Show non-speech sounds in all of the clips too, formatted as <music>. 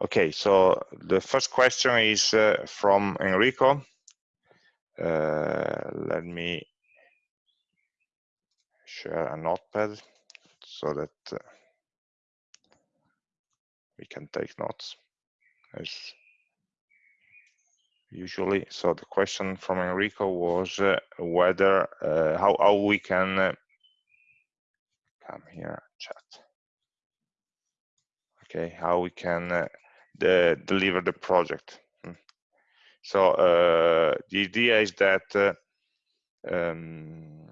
Okay, so the first question is uh, from Enrico. Uh, let me share a notepad so that uh, we can take notes as usually. So the question from Enrico was uh, whether uh, how, how we can uh, come here chat. Okay, how we can the, deliver the project. Hmm. So uh, the idea is that uh, um,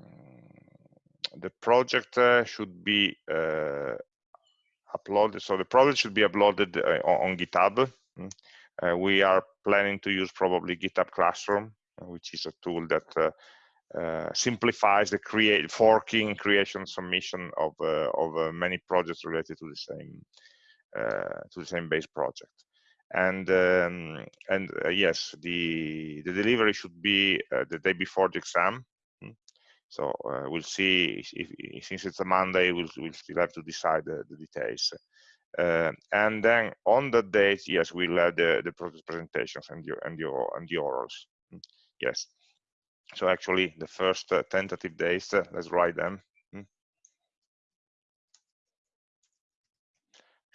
the project uh, should be uh, uploaded. So the project should be uploaded uh, on GitHub. Hmm. we are planning to use probably GitHub Classroom, which is a tool that uh, simplifies the create forking creation submission of uh, of uh, many projects related to the same uh, to the same base project. And um, and uh, yes, the the delivery should be uh, the day before the exam. Hmm. So we'll see if, if, since it's a Monday, we'll, we'll still have to decide the, the details. Uh, and then on the date, yes, we'll have the, the presentations and your and your and the orals. Hmm. Yes. So actually, the first uh, tentative uh, let's write them.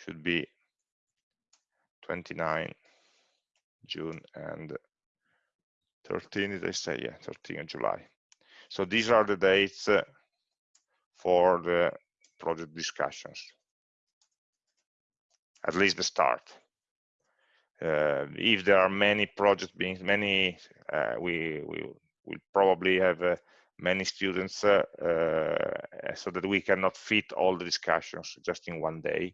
Should be 29 June and 13, did I say? Yeah, 13 of July. So these are the dates uh, for the project discussions, at least the start. Uh, if there are many projects being many, uh, we we will probably have uh, many students uh, uh, so that we cannot fit all the discussions just in one day.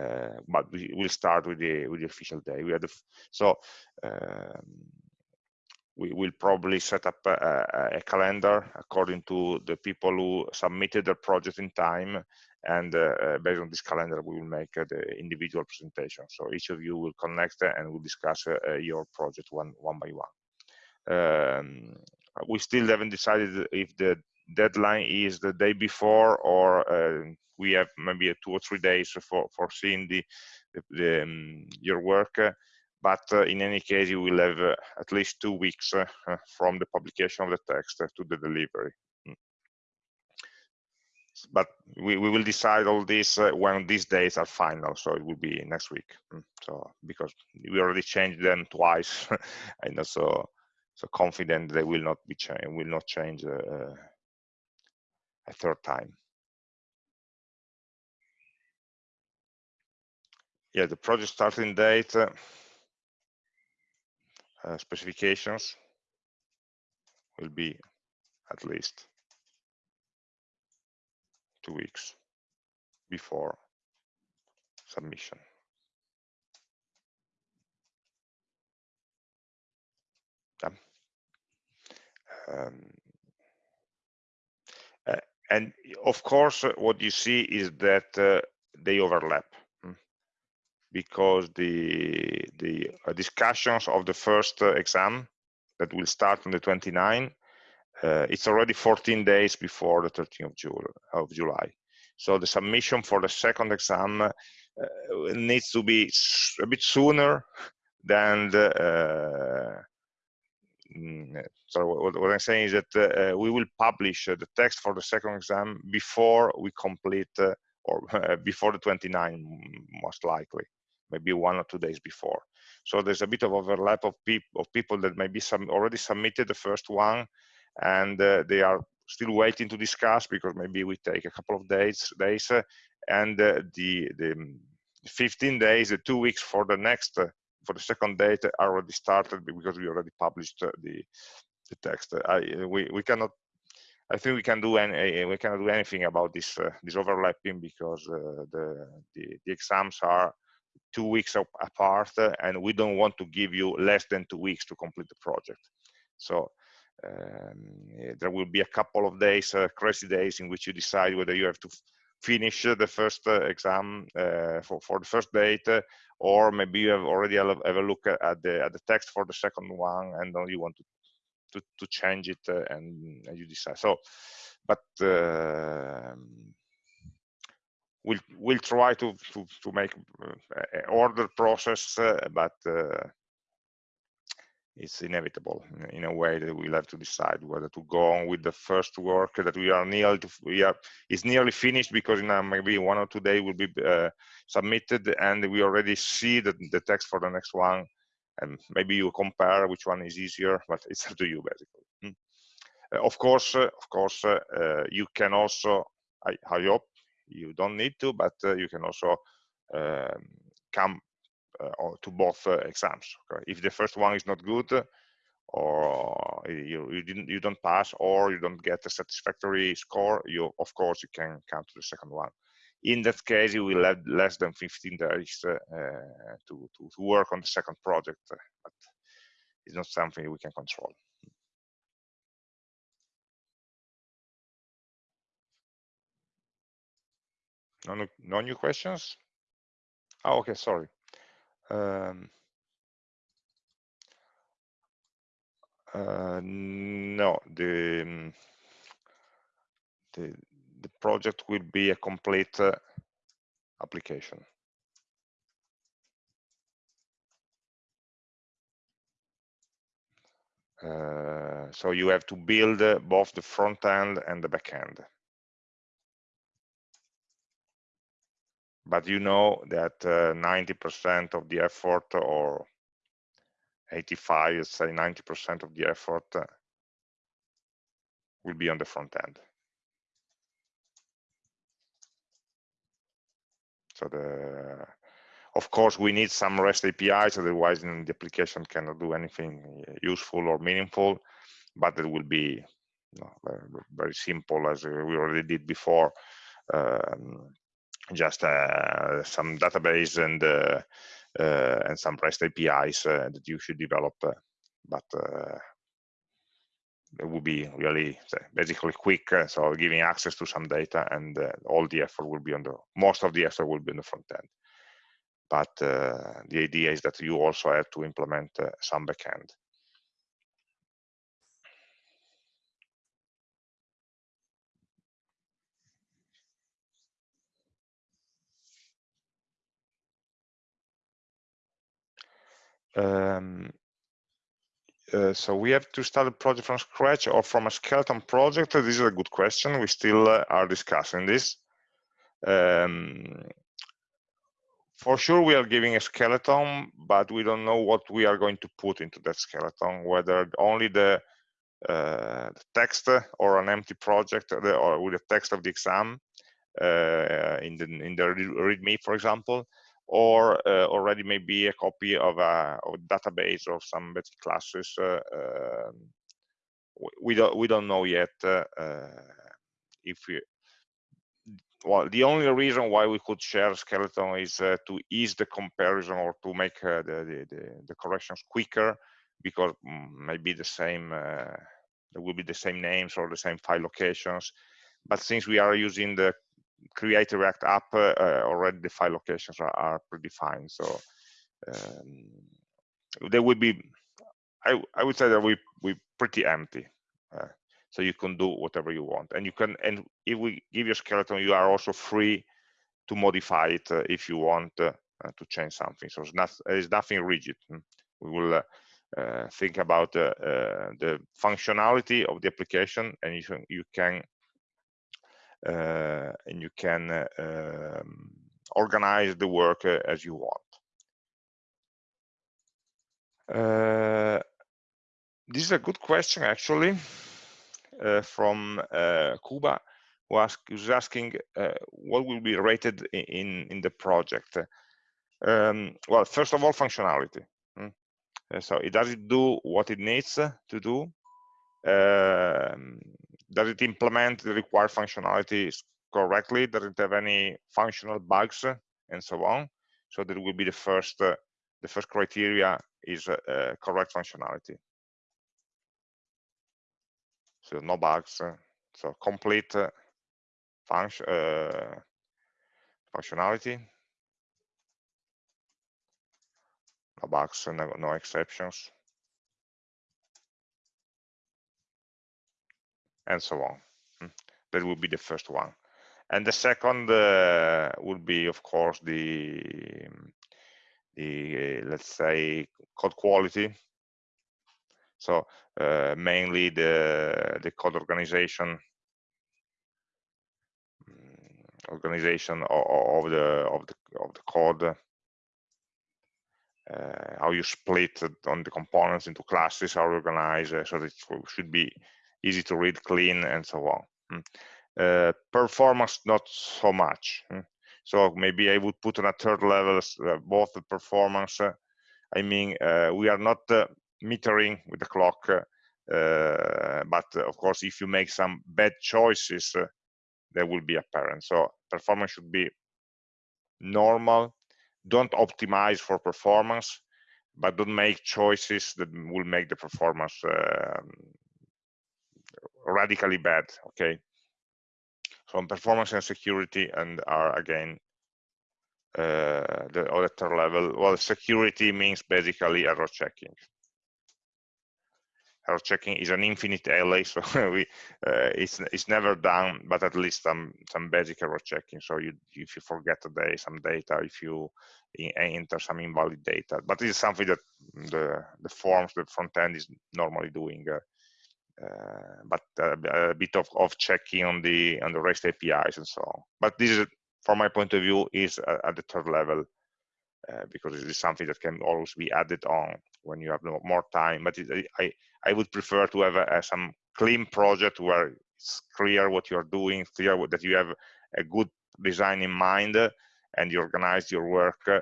Uh, but we will start with the with the official day. We the so um, we will probably set up a, a, calendar according to the people who submitted their project in time and uh, based on this calendar we will make uh, the individual presentation so each of you will connect and we'll discuss your project one one by one um, we still haven't decided if the deadline is the day before or we have maybe two or three days for for seeing the, the, the um, your work but uh, in any case you will have uh, at least two weeks uh, from the publication of the text to the delivery mm. but we, we will decide all this when these days are final so it will be next week mm. so because we already changed them twice <laughs> and so so confident they will not be will not change a third time yeah the project starting date uh, uh, specifications will be at least two weeks before submission. Um, uh, and of course, what you see is that uh, they overlap because the the uh, discussions of the first uh, exam that will start on the 29 uh, it's already 14 days before the 13th of, June, of July. So the submission for the second exam uh, needs to be a bit sooner than the uh, mm, so what, what, I'm saying is that uh, we will publish the text for the second exam before we complete or <laughs> before the 29 most likely maybe one or two days before. So there's a bit of overlap of, peop of people that maybe some already submitted the first one and uh, they are still waiting to discuss because maybe we take a couple of days, days uh, and uh, the, the 15 days, the two weeks for the next, uh, for the second date are already started because we already published uh, the, the text. I, we, we cannot I think we can do any we cannot do anything about this uh, this overlapping because the, the, the exams are two weeks apart and we don't want to give you less than two weeks to complete the project. So um, there will be a couple of days uh, crazy days in which you decide whether you have to finish the first uh, exam uh, for, for the first date uh, or maybe you have already have a look at the at the text for the second one and you want to to, to change it uh, and, and, you decide. So but um, we'll we'll try to to, to make uh, order process, uh, but uh, it's inevitable in a way that we'll have to decide whether to go on with the first work that we are nearly to, we are is nearly finished because in maybe one or two days will be uh, submitted and we already see the, the text for the next one and maybe you compare which one is easier but it's up to you basically hmm. of course of course uh, you can also I, I, hope you don't need to but you can also um, come uh, to both uh, exams. Okay? If the first one is not good, or you, you didn't you don't pass or you don't get a satisfactory score you of course you can come to the second one in that case you will have less than 15 days uh, to, to, to work on the second project but it's not something we can control no, no new questions oh, okay sorry um, uh, no, the, um, the the project will be a complete uh, application. Uh, so you have to build uh, both the front end and the back end. But you know that 90% uh, of the effort or 85, let's say 90% of the effort uh, will be on the front end. So the, of course, we need some REST APIs, otherwise the application cannot do anything useful or meaningful, but it will be you know, very, very, simple as we already did before. Um, just uh, some database and uh, uh, and some REST APIs that you should develop, but it will be really basically quick so giving access to some data and uh, all the effort will be on the most of the effort will be on the front end. But uh, the idea is that you also have to implement uh, some backend Um, uh, so we have to start a project from scratch or from a skeleton project. This is a good question. We still uh, are discussing this. Um, for sure, we are giving a skeleton, but we don't know what we are going to put into that skeleton, whether only the, uh, the text or an empty project or with the text of the exam uh, in the in the README, for example, or uh, already maybe a copy of a, of a database of some classes. Uh, um, we don't we don't know yet uh, if we well the only reason why we could share skeleton is uh, to ease the comparison or to make uh, the, the, the corrections quicker because mm, maybe the same uh, there will be the same names or the same file locations but since we are using the create a React app, uh, uh, already the file locations are, are predefined. So um, they would be, I, I would say that we we pretty empty. Uh, so you can do whatever you want, and you can. And if we give you a skeleton, you are also free to modify it uh, if you want uh, to change something. So it's not there's nothing rigid. Hmm. We will uh, think about the functionality of the application, and you can, you can uh, and you can uh, um, organize the work uh, as you want. this is a good question, actually, from Cuba, who, ask, who's asking what will be rated in, in the project. Um, well, first of all, functionality. Hmm. So it does it do what it needs to do? Um, does it implement the required functionalities correctly? Does it have any functional bugs and so on? So that will be the first uh, the first criteria is uh, uh, correct functionality. So no bugs. Uh, so complete uh, function functionality. No bugs, no, no exceptions. And so on. Hmm. That will be the first one. and the second uh, would be, of course, the the let's say code quality. So uh, mainly the the code organization mm, organization of, the of the of the code uh, how you split on the components into classes, how you organize, uh, so that it should be easy to read, clean, and so on. Mm. Uh, performance, not so much. Mm. So maybe I would put on a third level uh, both the performance. Uh, I mean, uh, we are not metering with the clock, but of course, if you make some bad choices, that will be apparent. So performance should be normal don't optimize for performance, but don't make choices that will make the performance um, radically bad. Okay. So on performance and security, and are again uh, the auditor level. Well, security means basically error checking error checking is an infinite LA, so <laughs> we uh, it's it's never done, but at least some some basic error checking. So you if you forget today some data, if you enter some invalid data, but it's something that the the forms the front end is normally doing. Uh, but a, a bit of, of checking on the on the REST APIs and so on. But this is, from my point of view, is at the third level uh, because it is something that can always be added on when you have more time. But it, I, I would prefer to have a, some clean project where it's clear what you're doing, clear that you have a good design in mind, and you organize your work uh,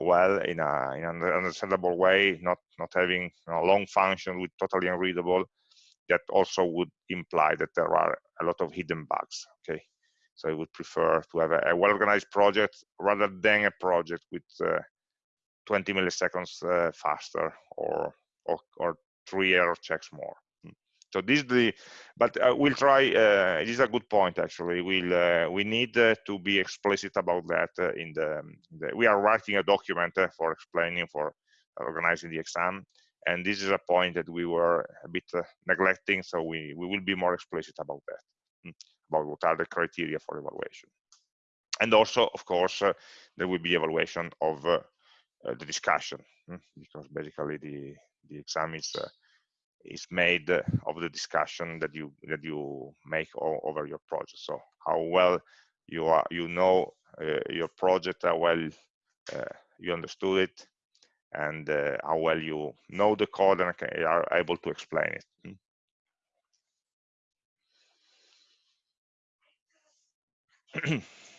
well in, a, in an understandable way, not not having a long function with totally unreadable. That also would imply that there are a lot of hidden bugs. Okay, so I would prefer to have a, a well-organized project rather than a project with uh, 20 milliseconds uh, faster or, or, or three error checks more. Hmm. So this is the, but uh, we'll try. Uh, this is a good point actually. We'll uh, we need uh, to be explicit about that uh, in the, the, We are writing a document for explaining for organizing the exam, and this is a point that we were a bit neglecting. So we we will be more explicit about that. Hmm about what are the criteria for evaluation. And also, of course, uh, there will be evaluation of uh, uh, the discussion, hmm, because basically the the exam is uh, is made of the discussion that you that you make over your project. So how well you are you know uh, your project, how well uh, you understood it, and uh, how well you know the code and are able to explain it. Hmm. <clears throat>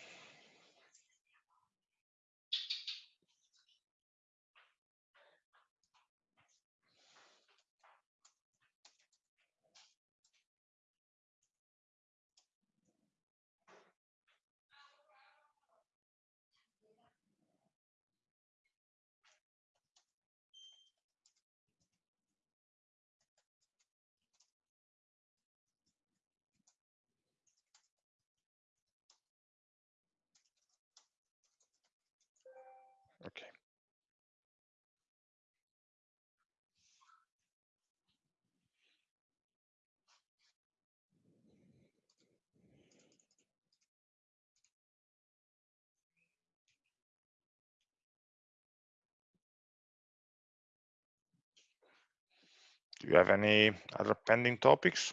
Do you have any other pending topics?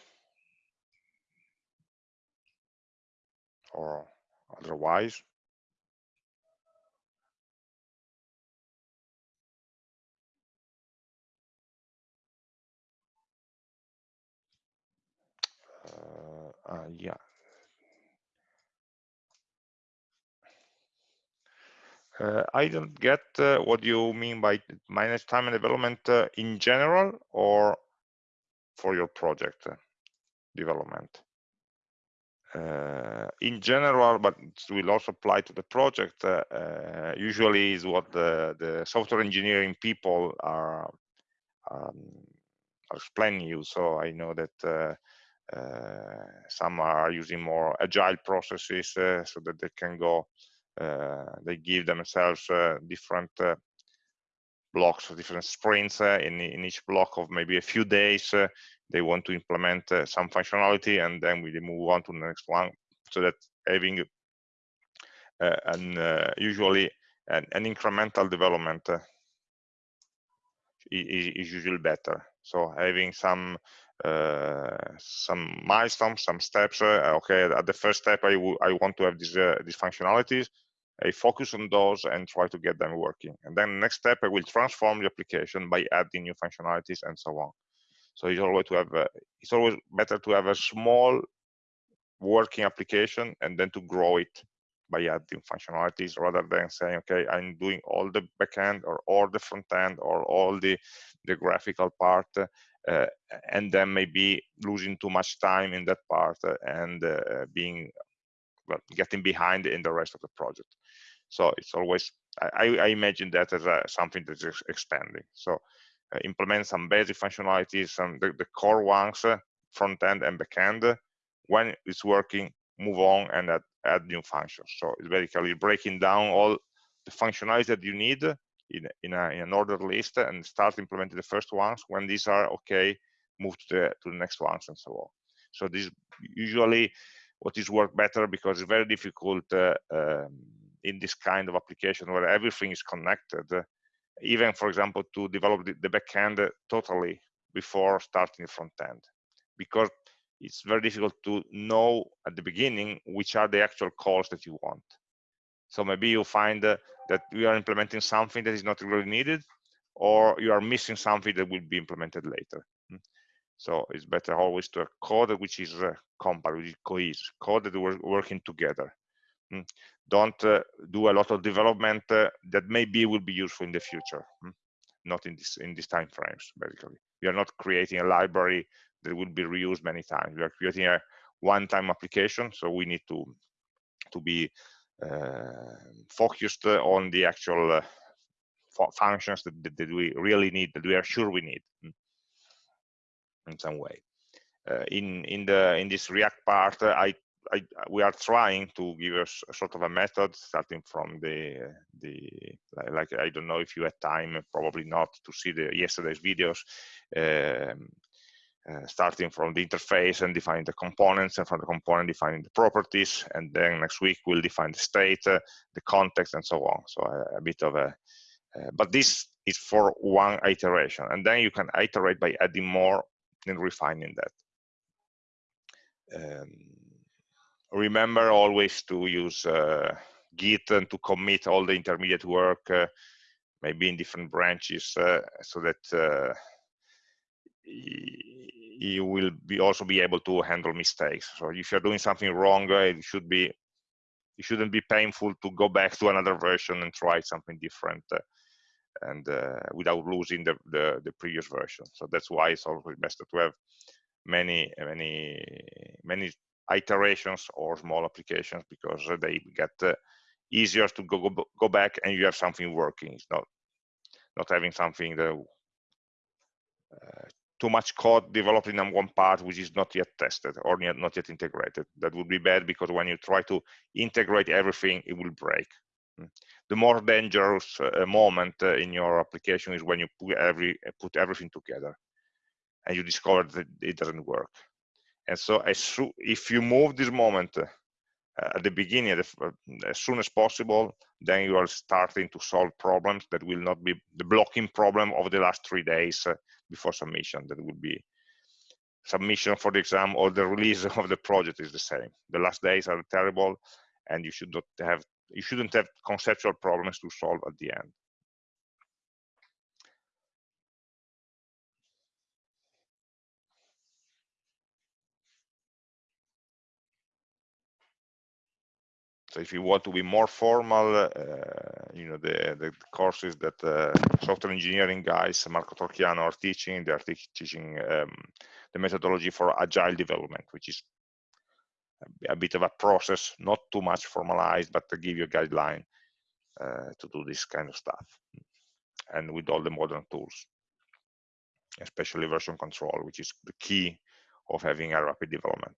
Or otherwise? Uh, uh, yeah. Uh, I don't get uh, what you mean by manage time and development uh, in general or for your project uh, development. Uh, in general, but it will also apply to the project, usually is what the, the software engineering people are, um, are explaining you. So I know that uh, some are using more agile processes uh, so that they can go, uh, they give themselves different blocks, different sprints in, in each block of maybe a few days. they want to implement some functionality and then we move on to the next one so that having uh, an uh, usually an, an, incremental development uh, is, is, usually better. So having some uh, some milestones, some steps. Uh, okay, at the first step, I, I want to have these these functionalities. I focus on those and try to get them working. And then next step, I will transform the application by adding new functionalities and so on. So it's always to have a, it's always better to have a small working application and then to grow it by adding functionalities rather than saying, okay, I'm doing all the backend or all the front end or all the, the graphical part, uh, and then maybe losing too much time in that part and uh, being well, getting behind in the rest of the project. So it's always, I, I imagine that as a, something that is expanding. So uh, implement some basic functionalities, some the, the core ones, uh, front end and back end. When it's working, move on and add, add new functions. So it's basically breaking down all the functionalities that you need in, in, a, in an ordered list and start implementing the first ones. When these are okay, move to the, to the next ones and so on. So this usually what is work better because it's very difficult uh, um, in this kind of application where everything is connected even for example to develop the, the backend totally before starting the front end because it's very difficult to know at the beginning which are the actual calls that you want so maybe you find that we are implementing something that is not really needed or you are missing something that will be implemented later. Hmm. so it's better always to have code which is uh, which is cohesive code that we're working together. Hmm? Don't uh, do a lot of development uh, that maybe will be useful in the future. Hmm? not in this in these time frames basically. We are not creating a library that will be reused many times. We are creating a one-time application so we need to to be focused on the actual uh, functions that, that, we really need that we are sure we need hmm? in some way uh, in in the in this react part uh, i I, we are trying to give us a sort of a method starting from the the like I don't know if you had time probably not to see the yesterday's videos um, uh, starting from the interface and defining the components and from the component defining the properties and then next week we'll define the state uh, the context and so on. So a, a bit of a uh, but this is for one iteration and then you can iterate by adding more and refining that. Um, remember always to use uh, Git and to commit all the intermediate work, uh, maybe in different branches, uh, so that uh, you will be also be able to handle mistakes. So if you're doing something wrong, uh, it should be it shouldn't be painful to go back to another version and try something different uh, and without losing the, the, the previous version. So that's why it's always best to have many many many iterations or small applications because they get uh, easier to go, go, go back and you have something working. It's not not having something that uh, too much code developed in one part which is not yet tested or not yet integrated. That would be bad because when you try to integrate everything, it will break. Hmm. The more dangerous uh, moment uh, in your application is when you put every put everything together and you discover that it doesn't work. And so as if you move this moment uh, at the beginning, uh, as soon as possible, then you are starting to solve problems that will not be the blocking problem of the last three days uh, before submission. That would be submission for the exam or the <laughs> release of the project is the same. The last days are terrible, and you should not have you shouldn't have conceptual problems to solve at the end. So if you want to be more formal, uh, you know, the, the courses that uh, software engineering guys, Marco Torchiano are teaching, they are teaching um, the methodology for agile development, which is a, bit of a process, not too much formalized, but to give you a guideline uh, to do this kind of stuff. And with all the modern tools, especially version control, which is the key of having a rapid development.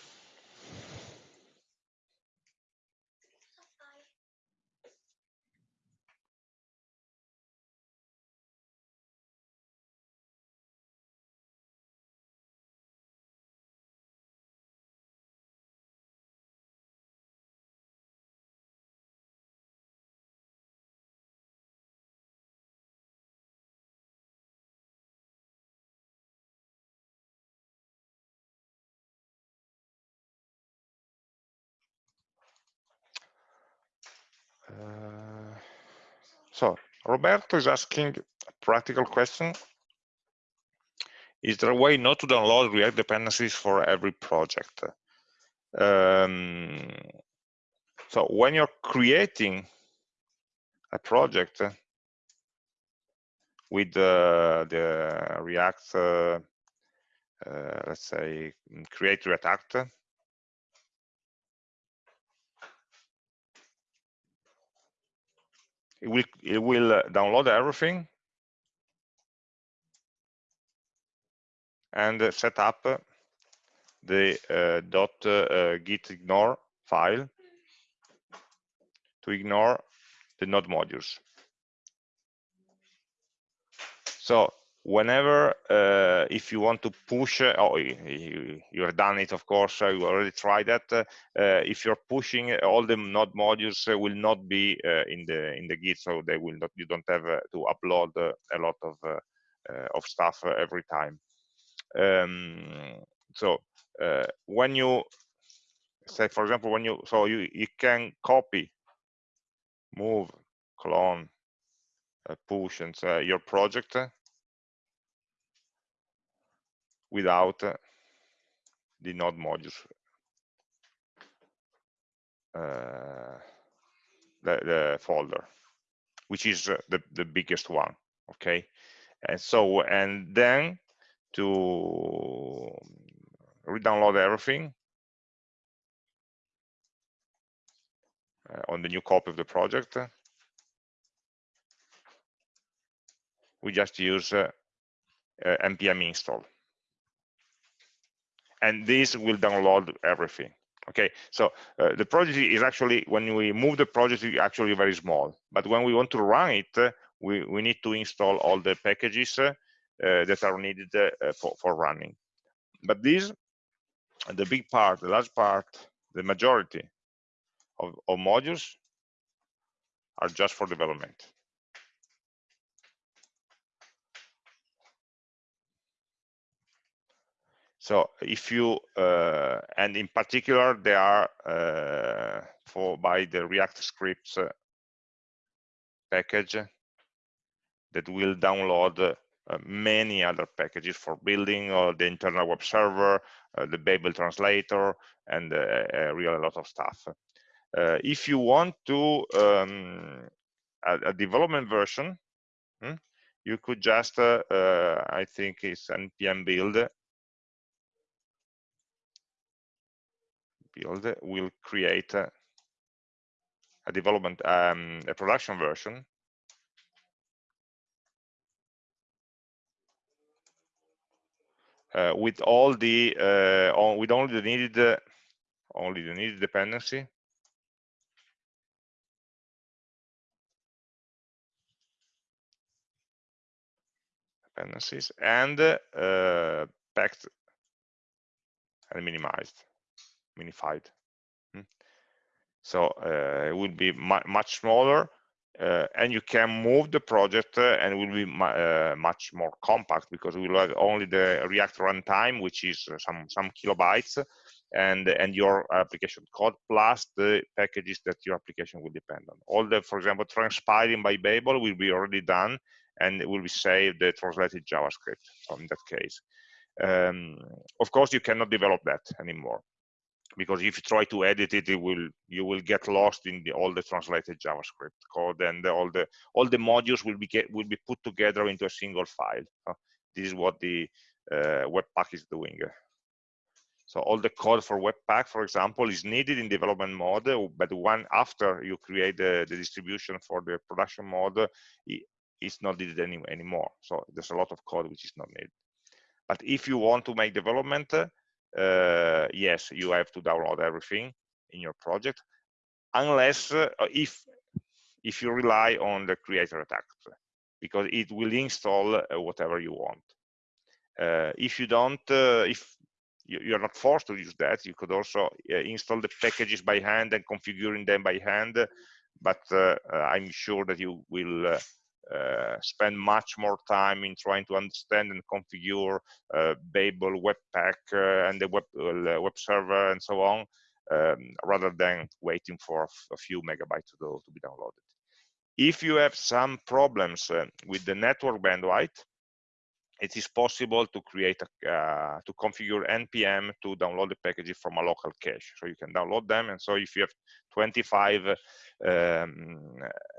Uh, so Roberto is asking a practical question. Is there a way not to download React dependencies for every project? Um, so when you're creating a project with uh, the React, uh, uh, let's say, create React it will it will uh, download everything. And uh, set up the uh, uh, git ignore file to ignore the node modules. So whenever uh, if you want to push uh, oh you, you have done it of course uh, you already tried that uh, uh if you're pushing all the node modules uh, will not be in the in the git so they will not you don't have to upload a lot of of stuff every time. Um, so when you say for example when you so you you can copy move clone push and your project without uh, the node modules. Uh, the, the, folder which is the, the biggest one okay? And so and then to re-download everything uh, on the new copy of the project we just use uh, uh, npm install and this will download everything okay? So uh, the project is actually when we move the project is actually very small but when we want to run it uh, we, we need to install all the packages uh, that are needed uh, for, for running. But these the big part the large part the majority of, of modules are just for development So if you, uh, and in particular, they are uh, for by the React scripts uh, package that will download uh, many other packages for building or the internal web server, uh, the Babel translator, and uh, really a lot of stuff. if you want to um, a, a, development version, hmm, you could just, I think it's npm build build will create a, a development, um, a production version. Uh, with all the uh, with only the needed only the needed dependency. Dependencies and uh, packed and minimized minified. Hmm. So uh, it will be mu much smaller uh, and you can move the project uh, and will be uh, much more compact because we will have only the React runtime, which is uh, some some kilobytes, and and your application code plus the packages that your application will depend on. All the, for example, transpiling by Babel will be already done, and it will be saved the translated JavaScript. So in that case, um, of course, you cannot develop that anymore because if you try to edit it, it will you will get lost in the, all the translated JavaScript code, and all the all the modules will be get, will be put together into a single file. This is what the uh, Webpack is doing. So all the code for Webpack, for example, is needed in development mode, but one after you create the, the distribution for the production mode, it's not needed any, anymore. So there's a lot of code which is not needed. But if you want to make development, uh, yes, you have to download everything in your project, unless uh, if if you rely on the create React, because it will install uh, whatever you want. Uh, if you don't, uh, if you're not forced to use that, you could also install the packages by hand and configuring them by hand. But I'm sure that you will uh, spend much more time in trying to understand and configure uh, Babel, Webpack, uh, and the web, web server and so on um, rather than waiting for a few megabytes to, to be downloaded. If you have some problems uh, with the network bandwidth, it is possible to create a, uh, to configure npm to download the packages from a local cache. So you can download them and so if you have 25 um,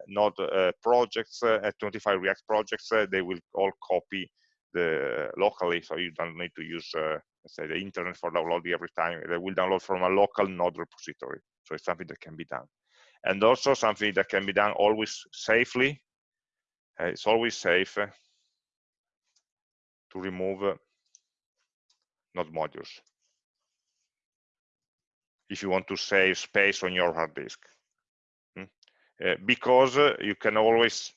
node uh, projects uh, 25 react projects uh, they will all copy the locally so you don't need to use uh, say the internet for downloading every time. They will download from a local node repository. So it's something that can be done. And also something that can be done always safely uh, it's always safe to remove uh, node modules if you want to save space on your hard disk hmm? uh, because uh, you can always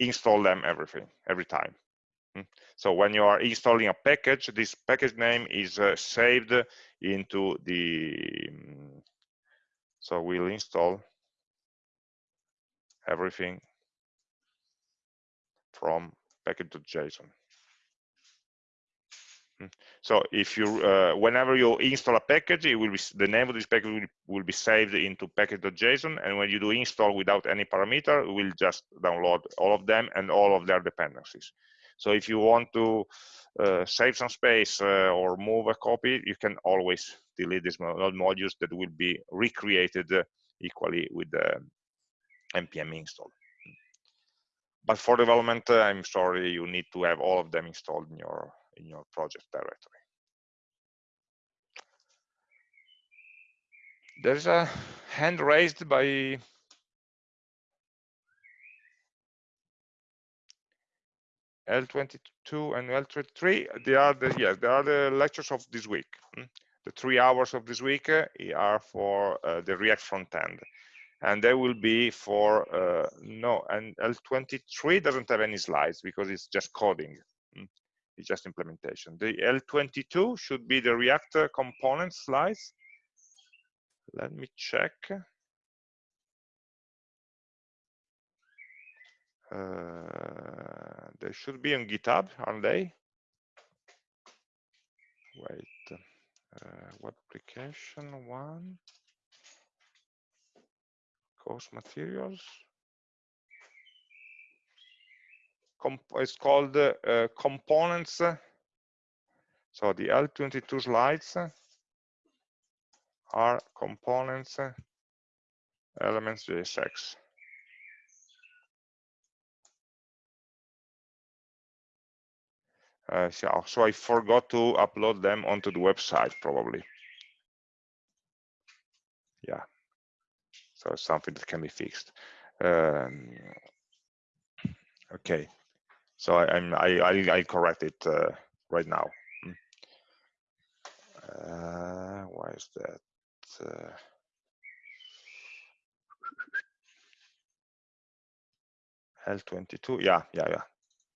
install them everything every time hmm? so when you are installing a package this package name is uh, saved into the um, so we'll install everything from package.json. So if you, uh, whenever you install a package, it will be the name of this package will, will be saved into package.json, and when you do install without any parameter, it will just download all of them and all of their dependencies. So if you want to uh, save some space uh, or move a copy, you can always delete these node modules that will be recreated uh, equally with the npm install. But for development, uh, I'm sorry, you need to have all of them installed in your in your project directory. There's a hand raised by L22 and L23. They are the yes, they are the lectures of this week. Hmm? The three hours of this week uh, are for uh, the React front end, and they will be for uh, no. And L23 doesn't have any slides because it's just coding. It's just implementation. The L22 should be the React component slice. Let me check. Uh, they should be on GitHub, aren't they? Wait, uh, application one, course materials. It's called uh, components. So the L22 slides are components elements JSX. Uh, so, so I forgot to upload them onto the website probably. Yeah, so something that can be fixed. Um, okay, so I, am I, I, I correct it uh, right now. Hmm. Uh, why is that? Uh, L22, yeah, yeah, yeah.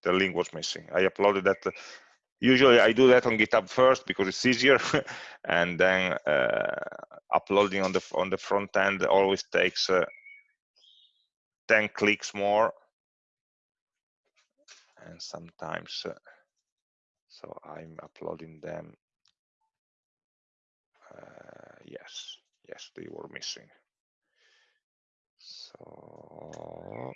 The link was missing. I uploaded that. Uh, usually I do that on GitHub first because it's easier, <laughs> and then uh, uploading on the on the front end always takes uh, 10 clicks more and sometimes uh, so I'm uploading them. Uh, yes yes they were missing. So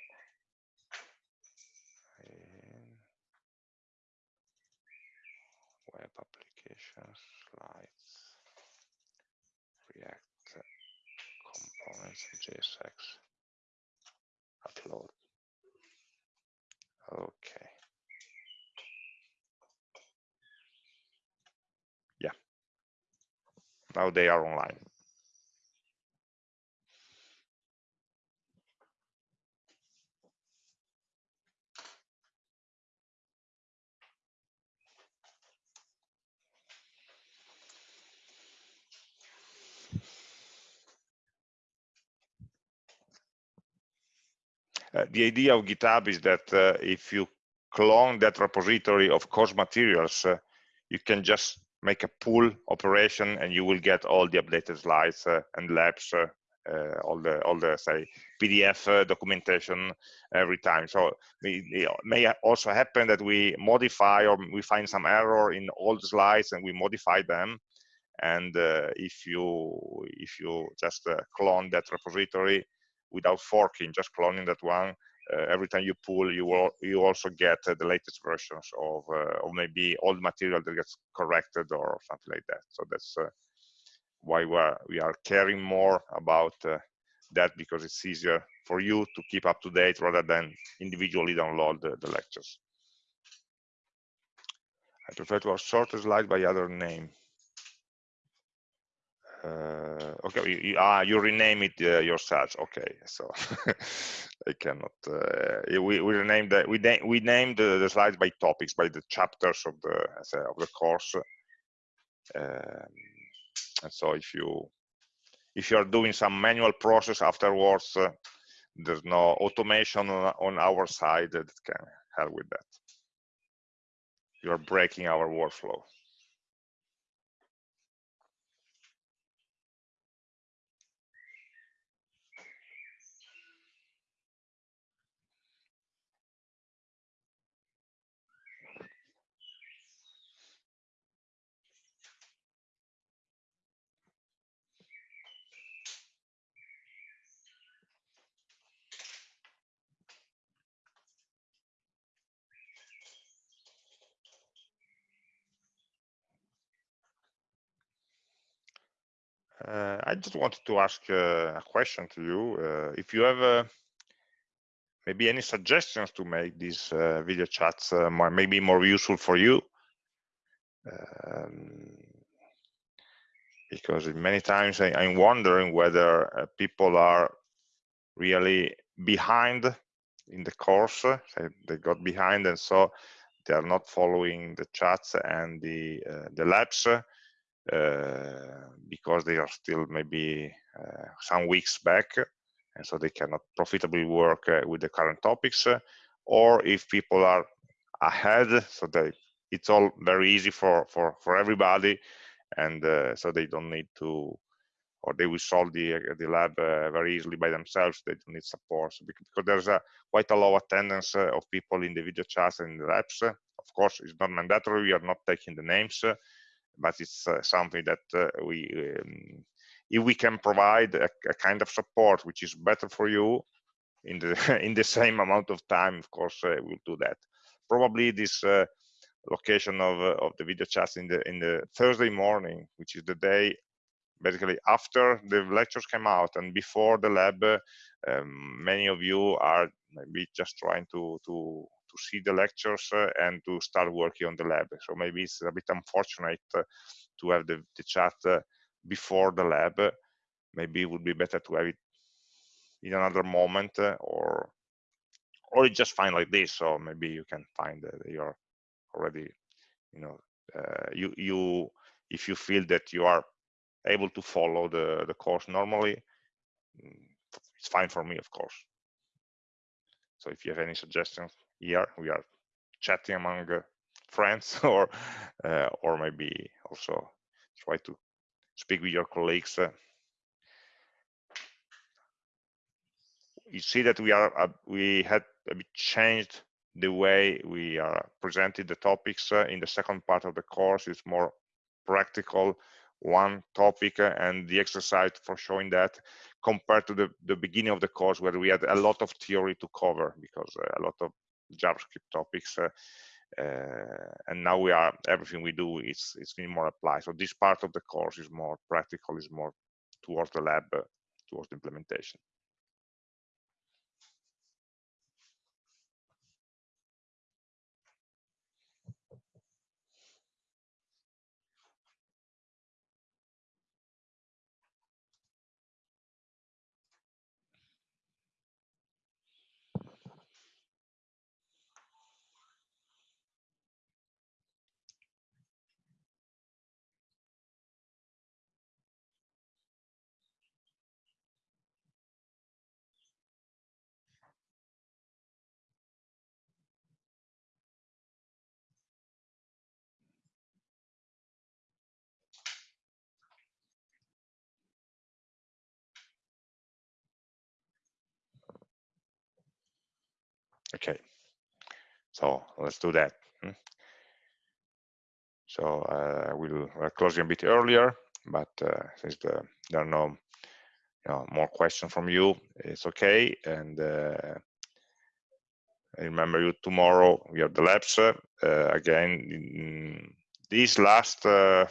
web applications slides react components JSX upload. Okay Now they are online. Uh, the idea of GitHub is that uh, if you clone that repository of course materials, uh, you can just make a pull operation and you will get all the updated slides uh, and labs uh, uh, all the all the say pdf uh, documentation every time. So it may also happen that we modify or we find some error in all the slides and we modify them. And uh, if you if you just uh, clone that repository without forking just cloning that one every time you pull you will you also get uh, the latest versions of uh, or maybe old material that gets corrected or something like that. So that's uh, why we are we are caring more about that because it's easier for you to keep up to date rather than individually download the, the lectures. I prefer to sort the slide by other name uh, okay you, you, ah, you rename it uh, okay so <laughs> i cannot uh, we, we renamed the, we, na we named the, the, slides by topics by the chapters of the of the course. Um, and so if you if you are doing some manual process afterwards uh, there's no automation on, on our side that can help with that. You're breaking our workflow Uh, I just wanted to ask uh, a question to you. Uh, if you have uh, maybe any suggestions to make these uh, video chats uh, more, maybe more useful for you, um, because many times I, am wondering whether people are really behind in the course. they got behind, and so they are not following the chats and the the labs because they are still maybe uh, some weeks back and so they cannot profitably work uh, with the current topics or if people are ahead so they it's all very easy for for for everybody and uh, so they don't need to or they will solve the the lab uh, very easily by themselves they don't need support so because, because there's a quite a low attendance uh, of people in the video chats and the labs. Of course it's not mandatory we are not taking the names but it's uh, something that uh, we um, if we can provide a, a, kind of support which is better for you in the <laughs> in the same amount of time of course uh, we'll do that. Probably this location of of the video chats in the in the thursday morning which is the day basically after the lectures came out and before the lab um, many of you are maybe just trying to to to see the lectures uh, and to start working on the lab. So maybe it's a bit unfortunate uh, to have the, the chat uh, before the lab. Maybe it would be better to have it in another moment or or just fine like this. So maybe you can find that you're already, you know, uh, you you if you feel that you are able to follow the the course normally, mm, it's fine for me, of course. So if you have any suggestions, here we are chatting among uh, friends <laughs> or uh, or maybe also try to speak with your colleagues uh. you see that we are we had a bit changed the way we are presented the topics in the second part of the course is more practical one topic and the exercise for showing that compared to the, the beginning of the course where we had a lot of theory to cover because a lot of JavaScript topics. Uh, uh, and now we are everything we do is is more applied. So this part of the course is more practical, is more towards the lab, uh, towards the implementation. Okay, so let's do that. Hmm. So we'll uh, close a bit earlier. but uh, since the, there are no you know, more questions from you, it's okay. And uh, I remember you tomorrow. We have the labs uh, again. these last uh,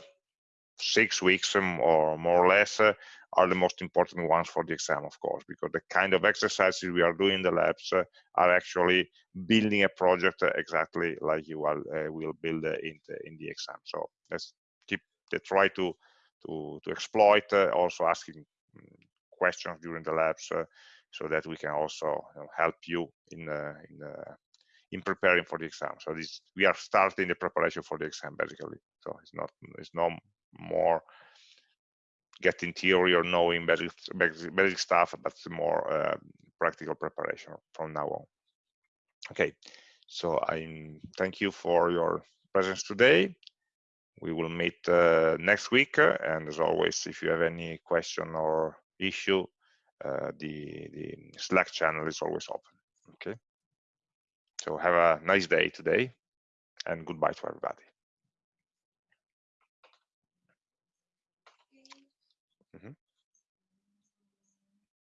six weeks um, or more or less uh, are the most important ones for the exam, of course, because the kind of exercises we are doing in the labs uh, are actually building a project uh, exactly like you will, uh, will build in the, in the exam. So let's keep the try to to to exploit also asking mm, questions during the labs so that we can also you know, help you in in in preparing for the exam. So this we are starting the preparation for the exam basically. So it's not it's no more getting theory or knowing basic basic, basic stuff, but more uh, practical preparation from now on. Okay, so I thank you for your presence today. We will meet uh, next week, and as always, if you have any question or issue, uh, the the Slack channel is always open. Okay. So have a nice day today and goodbye to everybody. Mm -hmm.